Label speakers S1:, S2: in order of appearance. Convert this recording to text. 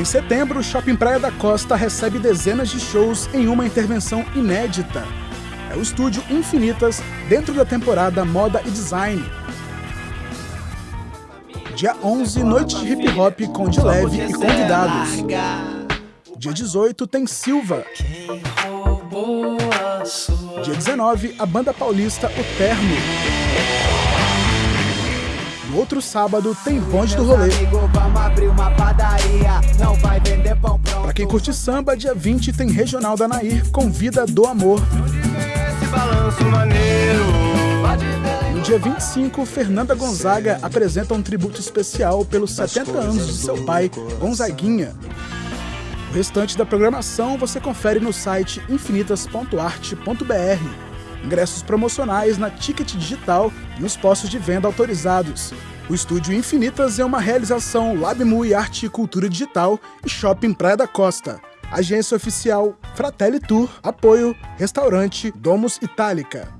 S1: Em setembro, o Shopping Praia da Costa recebe dezenas de shows em uma intervenção inédita. É o estúdio Infinitas dentro da temporada Moda e Design. Dia 11, noite de hip hop com de leve e convidados. Dia 18 tem Silva. Dia 19, a banda paulista O Terno. No outro sábado tem Bonde do Rolê. Pra quem curte samba, dia 20 tem Regional da Nair com Vida do Amor. No dia 25, Fernanda Gonzaga apresenta um tributo especial pelos 70 anos de seu pai, Gonzaguinha. O restante da programação você confere no site infinitas.arte.br. Ingressos promocionais na Ticket Digital e nos postos de venda autorizados. O Estúdio Infinitas é uma realização LabMui Arte e Cultura Digital e Shopping Praia da Costa. Agência oficial Fratelli Tour, apoio, restaurante Domus Itálica.